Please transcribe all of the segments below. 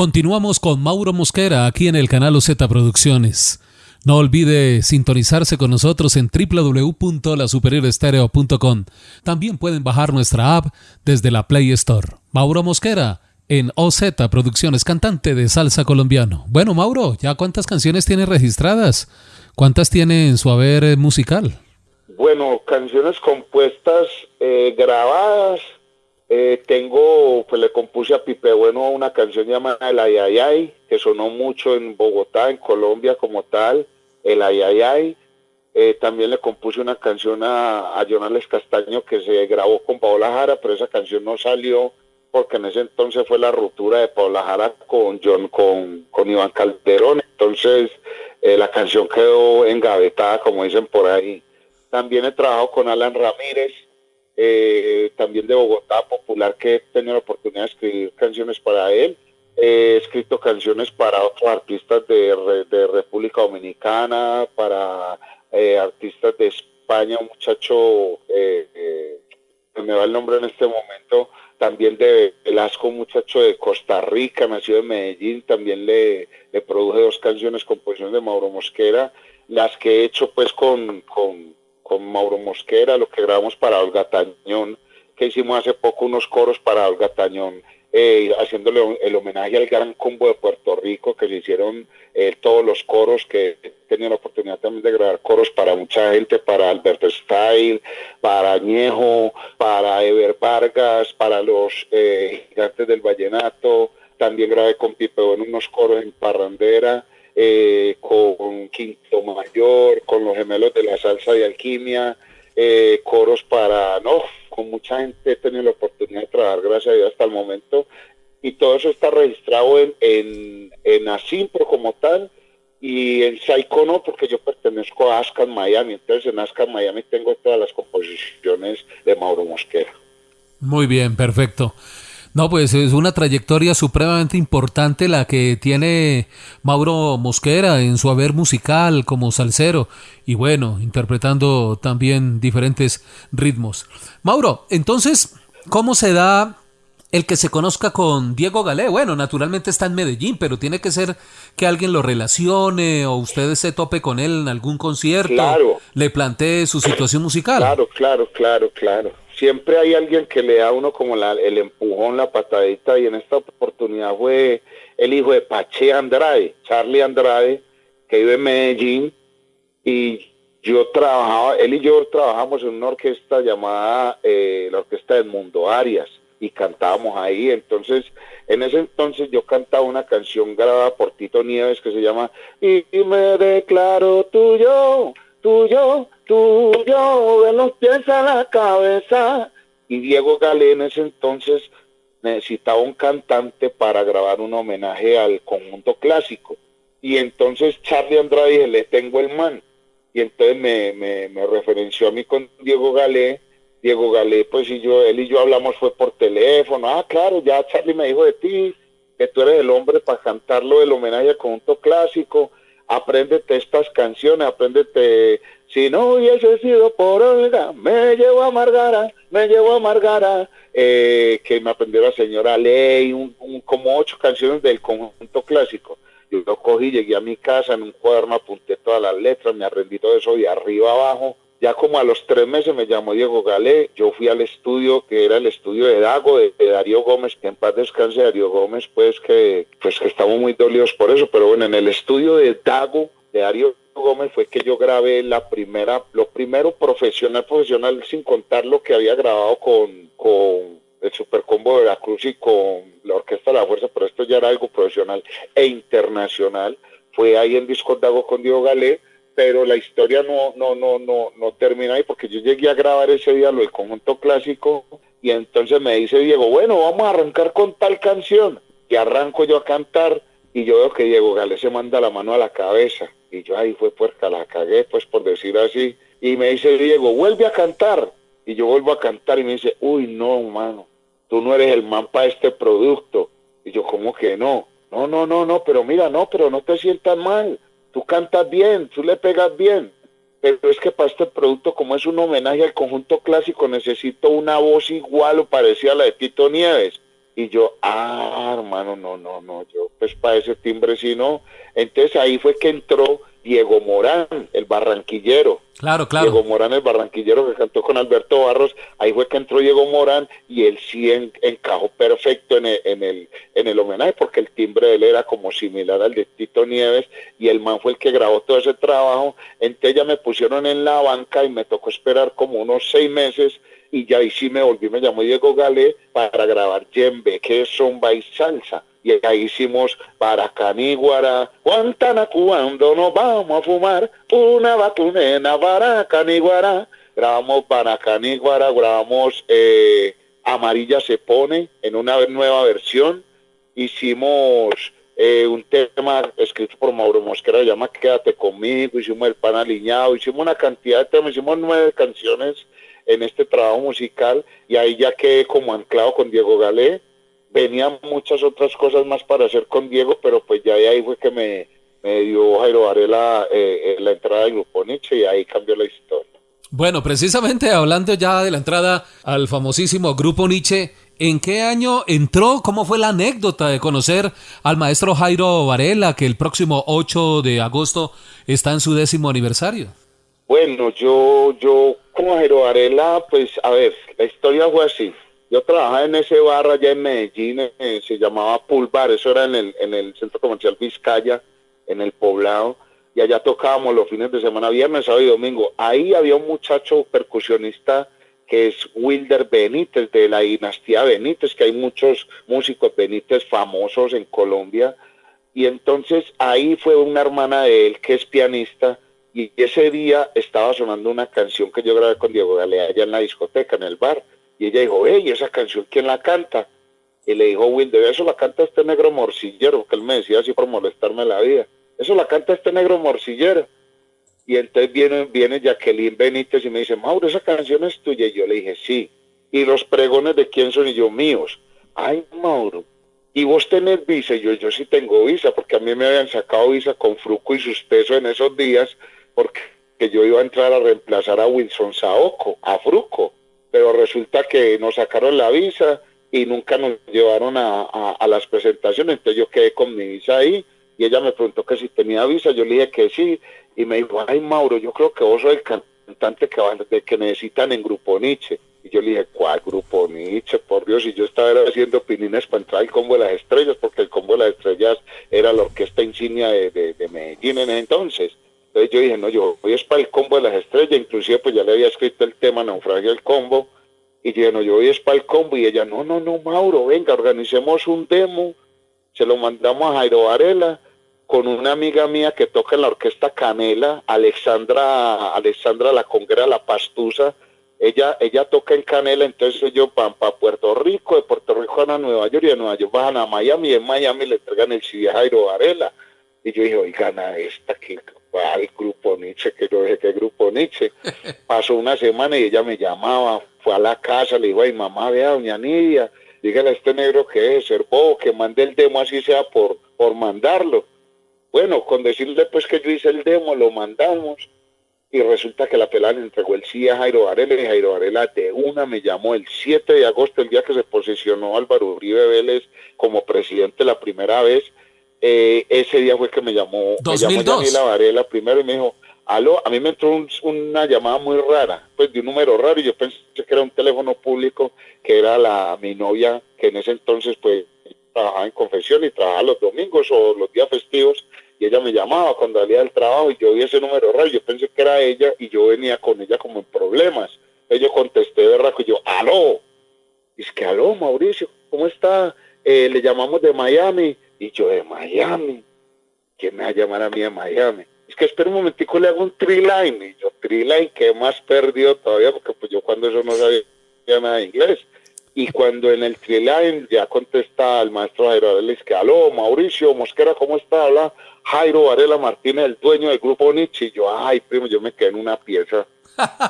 Continuamos con Mauro Mosquera aquí en el canal OZ Producciones. No olvide sintonizarse con nosotros en www.lasuperiorestereo.com. También pueden bajar nuestra app desde la Play Store. Mauro Mosquera en OZ Producciones, cantante de salsa colombiano. Bueno, Mauro, ¿ya cuántas canciones tiene registradas? ¿Cuántas tiene en su haber musical? Bueno, canciones compuestas, eh, grabadas, eh, tengo, pues le compuse a Pipe Bueno una canción llamada El Ayayay, que sonó mucho en Bogotá, en Colombia como tal, El Ayayay. Eh, también le compuse una canción a, a Jonales Castaño que se grabó con Paola Jara, pero esa canción no salió porque en ese entonces fue la ruptura de Paola Jara con John, con, con Iván Calderón, entonces eh, la canción quedó engavetada, como dicen por ahí. También he trabajado con Alan Ramírez, eh, también de Bogotá, popular, que he tenido la oportunidad de escribir canciones para él. He escrito canciones para otros artistas de, República Dominicana, para eh, artistas de España, un muchacho, eh, me va el nombre en este momento, también de Velasco, un muchacho de Costa Rica, nacido en Medellín, también le, le produje dos canciones, composiciones de Mauro Mosquera, las que he hecho pues con con Mauro Mosquera, lo que grabamos para Olga Tañón, que hicimos hace poco unos coros para Olga Tañón, eh, haciéndole el homenaje al gran combo de Puerto Rico, que se hicieron eh, todos los coros, que tenido la oportunidad también de grabar coros para mucha gente, para Alberto Style, para Añejo, para Ever Vargas, para los eh, gigantes del vallenato, también grabé con Pipe en unos coros en Parrandera, eh, con Quinto Mayor, con los gemelos de la salsa y alquimia, eh, coros para, no, con mucha gente he tenido la oportunidad de trabajar, gracias a Dios, hasta el momento, y todo eso está registrado en, en, en Asimpro como tal, y en Psycho no, porque yo pertenezco a Ascan Miami, entonces en Ascan Miami tengo todas las composiciones de Mauro Mosquera. Muy bien, perfecto. No, pues es una trayectoria supremamente importante la que tiene Mauro Mosquera en su haber musical como salsero y bueno, interpretando también diferentes ritmos. Mauro, entonces, ¿cómo se da el que se conozca con Diego Galé? Bueno, naturalmente está en Medellín, pero tiene que ser que alguien lo relacione o ustedes se tope con él en algún concierto, Claro. le plantee su situación musical. Claro, claro, claro, claro. Siempre hay alguien que le da uno como el empujón, la patadita, y en esta oportunidad fue el hijo de Pache Andrade, Charlie Andrade, que vive en Medellín, y yo trabajaba, él y yo trabajamos en una orquesta llamada eh, la Orquesta del Mundo Arias, y cantábamos ahí, entonces, en ese entonces yo cantaba una canción grabada por Tito Nieves que se llama y me declaro tuyo, tuyo, tuyo, de los pies a la cabeza. Y Diego Galé en ese entonces necesitaba un cantante para grabar un homenaje al conjunto clásico. Y entonces Charlie Andrade dije, le tengo el man. Y entonces me, me, me referenció a mí con Diego Galé. Diego Galé, pues y yo, él y yo hablamos fue por teléfono. Ah, claro, ya Charlie me dijo de ti, que tú eres el hombre para cantarlo del homenaje al conjunto clásico. Apréndete estas canciones, apréndete. Si no hubiese sido por Olga, me llevo a Margara, me llevo a Margara. Eh, que me aprendió la señora Ley, un, como ocho canciones del conjunto clásico. Yo lo cogí, llegué a mi casa, en un cuaderno apunté todas las letras, me aprendí todo eso de arriba abajo. Ya como a los tres meses me llamó Diego Galé, yo fui al estudio, que era el estudio de Dago, de, de Darío Gómez, que en paz descanse Darío Gómez, pues que, pues que estamos muy dolidos por eso, pero bueno, en el estudio de Dago, de Darío Gómez, fue que yo grabé la primera, lo primero profesional, profesional, sin contar lo que había grabado con, con el Supercombo de Veracruz y con la Orquesta de la Fuerza, pero esto ya era algo profesional e internacional. Fue ahí en Disco Dago con Diego Galé, pero la historia no, no, no, no, no termina ahí porque yo llegué a grabar ese día lo del conjunto clásico y entonces me dice Diego, bueno, vamos a arrancar con tal canción. Y arranco yo a cantar y yo veo que Diego Galé se manda la mano a la cabeza. Y yo ahí fue puerca, la cagué, pues por decir así. Y me dice Diego, vuelve a cantar. Y yo vuelvo a cantar y me dice, uy, no, mano, tú no eres el man para este producto. Y yo, ¿cómo que no? No, no, no, no, pero mira, no, pero no te sientas mal. Tú cantas bien, tú le pegas bien. Pero es que para este producto, como es un homenaje al conjunto clásico, necesito una voz igual o parecida a la de Tito Nieves. Y yo, ah, hermano, no, no, no, yo pues para ese timbre sí no. Entonces ahí fue que entró Diego Morán, el barranquillero. Claro, claro. Diego Morán, el barranquillero que cantó con Alberto Barros, ahí fue que entró Diego Morán y él sí encajó perfecto en el, en, el, en el homenaje porque el timbre de él era como similar al de Tito Nieves y el man fue el que grabó todo ese trabajo. Entonces ya me pusieron en la banca y me tocó esperar como unos seis meses y ya ahí sí me volví, me llamó Diego Galé para grabar Yembe, que es zomba y salsa. Y ahí hicimos Baracaníguara, Guantana cuando nos vamos a fumar una vacunena Baracaníguara, grabamos Baracaníguara, grabamos eh, Amarilla se pone en una nueva versión, hicimos eh, un tema escrito por Mauro Mosquera, llama Quédate conmigo, hicimos El Pan Aliñado, hicimos una cantidad de temas, hicimos nueve canciones en este trabajo musical y ahí ya quedé como anclado con Diego Galé, venían muchas otras cosas más para hacer con Diego, pero pues ya de ahí fue que me, dio Jairo Varela eh, eh, la entrada del grupo Nietzsche y ahí cambió la historia. Bueno, precisamente hablando ya de la entrada al famosísimo grupo Nietzsche, ¿en qué año entró? ¿Cómo fue la anécdota de conocer al maestro Jairo Varela, que el próximo 8 de agosto está en su décimo aniversario? Bueno, yo, yo como Jairo Varela, pues a ver, la historia fue así. Yo trabajaba en ese bar allá en Medellín, eh, se llamaba Pool Bar, eso era en el, en el centro comercial Vizcaya, en el poblado, y allá tocábamos los fines de semana, viernes, sábado y domingo. Ahí había un muchacho percusionista que es Wilder Benítez, de la dinastía Benítez, que hay muchos músicos Benítez famosos en Colombia. Y entonces ahí fue una hermana de él que es pianista, y ese día estaba sonando una canción que yo grabé con Diego Galea allá en la discoteca, en el bar y ella dijo, hey, esa canción, ¿quién la canta? Y le dijo Wilder, eso la canta este negro morcillero, que él me decía así por molestarme la vida. Eso la canta este negro morcillero. Y entonces viene, viene Jacqueline Benítez y me dice, Mauro, esa canción es tuya. Y yo le dije, sí. ¿Y los pregones de quién son? Y yo, míos. Ay, Mauro. ¿Y vos tenés visa? Y yo, yo sí tengo visa, porque a mí me habían sacado visa con Fruco y Suspeso en esos días, porque yo iba a entrar a reemplazar a Wilson Saoco, a Fruco pero resulta que nos sacaron la visa y nunca nos llevaron a, las presentaciones, entonces yo quedé con mi visa ahí y ella me preguntó que si tenía visa, yo le dije que sí y me dijo, ay Mauro, yo creo que vos sos el cantante que, que necesitan en Grupo Nietzsche. Y yo le dije, ¿cuál Grupo Nietzsche? Por Dios, y yo estaba haciendo pinines para entrar al Combo de las Estrellas, porque el Combo de las Estrellas era la orquesta insignia de, de Medellín en ese entonces. Entonces yo dije, no, yo voy es para el combo de las estrellas, inclusive pues ya le había escrito el tema Naufragio del combo, y dije, no, yo voy es para el combo, y ella, no, no, no, Mauro, venga, organicemos un demo, se lo mandamos a Jairo Varela, con una amiga mía que toca en la orquesta Canela, Alexandra, Alexandra La Conguera La Pastusa, ella, ella toca en Canela, entonces yo van para Puerto Rico, de Puerto Rico van a Nueva York, y de Nueva York van a Miami, y en Miami le entregan el CD a Jairo Varela. Y yo dije, oigan, a esta que al grupo Nietzsche, que yo dije que grupo Nietzsche. Pasó una semana y ella me llamaba, fue a la casa, le dijo, ay mamá, vea, doña Nidia, dígale a este negro que es ser bobo, que mande el demo así sea por, por mandarlo. Bueno, con decirle pues que yo hice el demo, lo mandamos y resulta que la pelada le entregó el sí a Jairo Varela y Jairo Varela de una me llamó el 7 de agosto, el día que se posicionó Álvaro Uribe Vélez como presidente la primera vez, eh, ese día fue que me llamó, me llamó Daniela Varela primero y me dijo, aló, a mí me entró una llamada muy rara, pues de un número raro y yo pensé que era un teléfono público, que era la mi novia, que en ese entonces pues trabajaba en confesión y trabajaba los domingos o los días festivos y ella me llamaba cuando salía del trabajo y yo vi ese número raro, yo pensé que era ella y yo venía con ella como en problemas. Entonces yo contesté de y yo, aló, y es que aló Mauricio, ¿cómo está? Eh, le llamamos de Miami y yo de Miami. ¿Quién me va a llamar a mí de Miami? Es que espera un momentico, le hago un triline. Y yo, triline, ¿qué más perdió todavía? Porque pues yo cuando eso no sabía nada de inglés. Y cuando en el triline ya contesta el maestro Jairo Varela, es que, aló, Mauricio Mosquera, ¿cómo está? Habla Jairo Varela Martínez, el dueño del grupo Nietzsche. Y yo, ay, primo, yo me quedé en una pieza.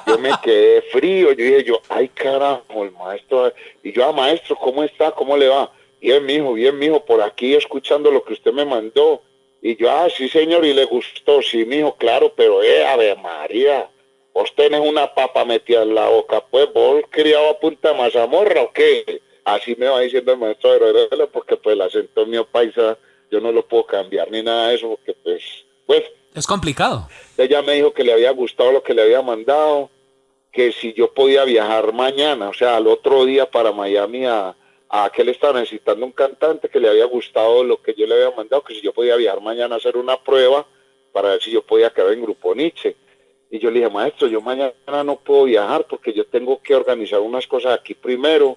Yo me quedé frío. Yo dije, yo, ay, carajo, el maestro. Y yo, ah, maestro, ¿cómo está? ¿Cómo le va? Bien, mijo, bien, mijo, por aquí escuchando lo que usted me mandó. Y yo, ah, sí, señor, y le gustó, sí, mijo, claro, pero, eh, a ver, María, vos tenés una papa metida en la boca, pues, vos criado a punta mazamorra o qué? así me va diciendo el maestro Aguilera, porque pues el acento mío paisa, yo no lo puedo cambiar ni nada de eso, porque pues, pues. Es complicado. Ella me dijo que le había gustado lo que le había mandado, que si yo podía viajar mañana, o sea, al otro día para Miami a, a que él estaba necesitando un cantante que le había gustado lo que yo le había mandado, que si yo podía viajar mañana a hacer una prueba para ver si yo podía quedar en Grupo Nietzsche. Y yo le dije, maestro, yo mañana no puedo viajar porque yo tengo que organizar unas cosas aquí primero.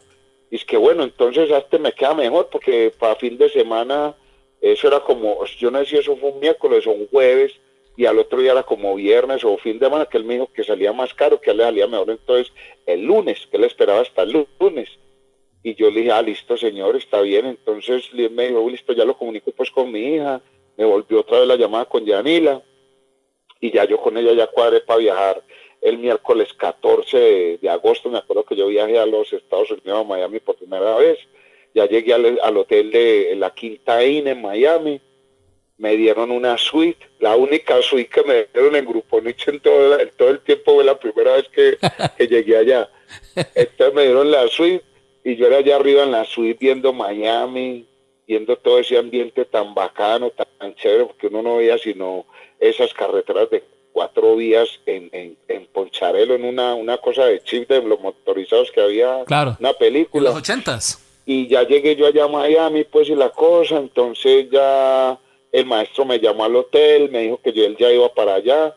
Y es que bueno, entonces este me queda mejor porque para fin de semana, eso era como, yo no sé si eso fue un miércoles o un jueves, y al otro día era como viernes o fin de semana, que él me dijo que salía más caro, que él le salía mejor entonces el lunes, que él esperaba hasta el lunes. Y yo le dije, ah, listo, señor, está bien. Entonces me dijo, listo, ya lo comunico pues con mi hija. Me volvió otra vez la llamada con Yanila y ya yo con ella ya cuadré para viajar el miércoles 14 de, agosto, me acuerdo que yo viajé a los Estados Unidos, a Miami por primera vez, ya llegué al, hotel de la Quinta Inn en Miami, me dieron una suite, la única suite que me dieron en Grupo Nietzsche en todo, todo el tiempo fue la primera vez que, que llegué allá. Entonces me dieron la suite y yo era allá arriba en la suite viendo Miami, viendo todo ese ambiente tan bacano, tan chévere, porque uno no veía sino esas carreteras de cuatro vías en, en, Poncharelo, en una, una cosa de chip de los motorizados que había, claro. una película. En los ochentas. Y ya llegué yo allá a Miami, pues, y la cosa, entonces ya el maestro me llamó al hotel, me dijo que yo él ya iba para allá,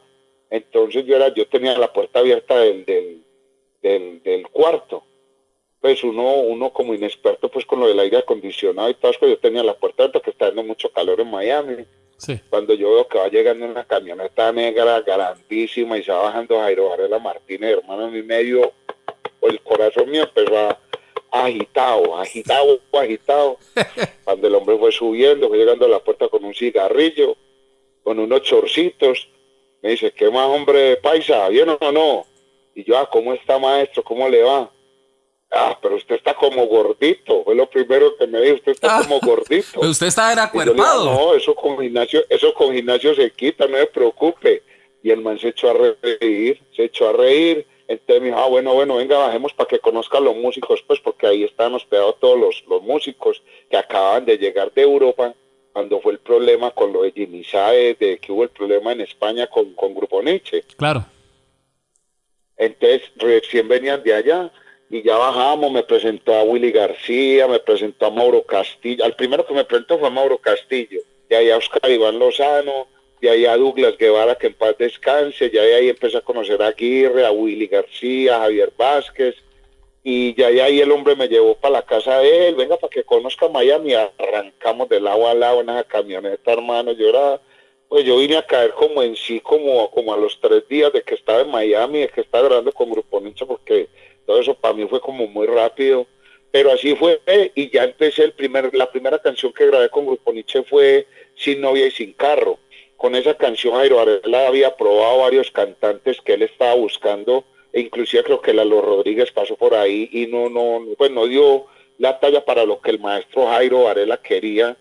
entonces yo era, yo tenía la puerta abierta del, del, del, del cuarto, pues uno, uno como inexperto pues con lo del aire acondicionado y todo eso, yo tenía la puerta abierta que está dando mucho calor en Miami, cuando yo veo que va llegando una camioneta negra grandísima y se va bajando Jairo Varela Martínez, hermano, mi medio, el corazón mío empezó a agitado, agitado, agitado. Cuando el hombre fue subiendo, fue llegando a la puerta con un cigarrillo, con unos chorcitos, me dice, ¿qué más hombre paisa? ¿Bien o no? Y yo, ah, ¿cómo está maestro? ¿Cómo le va? Ah, pero usted está como gordito. Fue lo primero que me dijo. Usted está ah, como gordito. Pero usted está acuerpado. no, eso con gimnasio, eso con gimnasio se quita, no se preocupe. Y el man se echó a reír, se echó a reír. Entonces me dijo, ah, bueno, bueno, venga, bajemos para que conozcan los músicos, pues, porque ahí están hospedados todos los, los músicos que acaban de llegar de Europa cuando fue el problema con lo de Jimmy Saez, de que hubo el problema en España con, con Grupo Nietzsche. Claro. Entonces, recién venían de allá y ya bajamos, me presentó a Willy García, me presentó a Mauro Castillo, al primero que me presentó fue Mauro Castillo, de ahí a Oscar Iván Lozano, de ahí a Douglas Guevara, que en paz descanse, ya de ahí empecé a conocer a Aguirre, a Willy García, a Javier Vázquez, y ya de ahí el hombre me llevó para la casa de él, venga para que conozca Miami, arrancamos del lado a lado en esa camioneta, hermano, era, pues yo vine a caer como en sí, como, como a los tres días de que estaba en Miami, de que estaba grabando con Grupo Ninja, porque todo eso para mí fue como muy rápido, pero así fue y ya empecé el primer, la primera canción que grabé con Grupo Nietzsche fue Sin novia y sin carro. Con esa canción Jairo Varela había probado varios cantantes que él estaba buscando, e inclusive creo que Lalo Rodríguez pasó por ahí y no, no, pues no dio la talla para lo que el maestro Jairo Varela quería,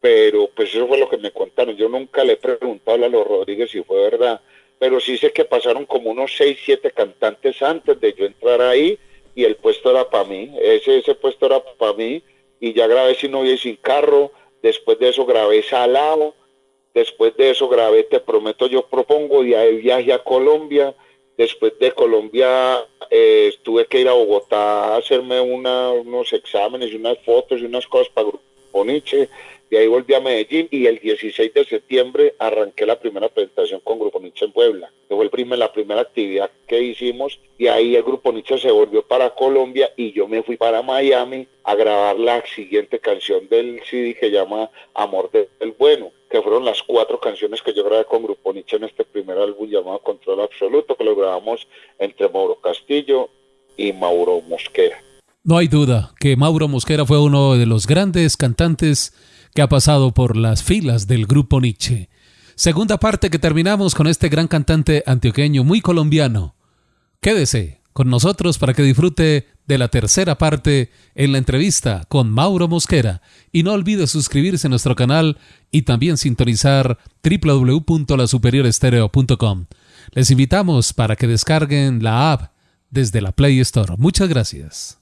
pero pues eso fue lo que me contaron. Yo nunca le he preguntado a Lalo Rodríguez si fue verdad, pero sí sé que pasaron como unos seis, siete cantantes antes de yo entrar ahí y el puesto era para mí, ese, ese puesto era para mí y ya grabé Sin Novia y Sin Carro, después de eso grabé Salado, después de eso grabé Te Prometo Yo Propongo y viaje a Colombia, después de Colombia eh, tuve que ir a Bogotá a hacerme unos exámenes y unas fotos y unas cosas para Grupo Nietzsche, de ahí volví a Medellín y el 16 de septiembre arranqué la primera presentación con Grupo Nietzsche en Puebla. Fue el primer, la primera actividad que hicimos y ahí el Grupo Nietzsche se volvió para Colombia y yo me fui para Miami a grabar la siguiente canción del CD que llama Amor del Bueno, que fueron las cuatro canciones que yo grabé con Grupo Nietzsche en este primer álbum llamado Control Absoluto, que lo grabamos entre Mauro Castillo y Mauro Mosquera. No hay duda que Mauro Mosquera fue uno de los grandes cantantes que ha pasado por las filas del grupo Nietzsche. Segunda parte que terminamos con este gran cantante antioqueño muy colombiano. Quédese con nosotros para que disfrute de la tercera parte en la entrevista con Mauro Mosquera y no olvide suscribirse a nuestro canal y también sintonizar www.lasuperiorestereo.com. Les invitamos para que descarguen la app desde la Play Store. Muchas gracias.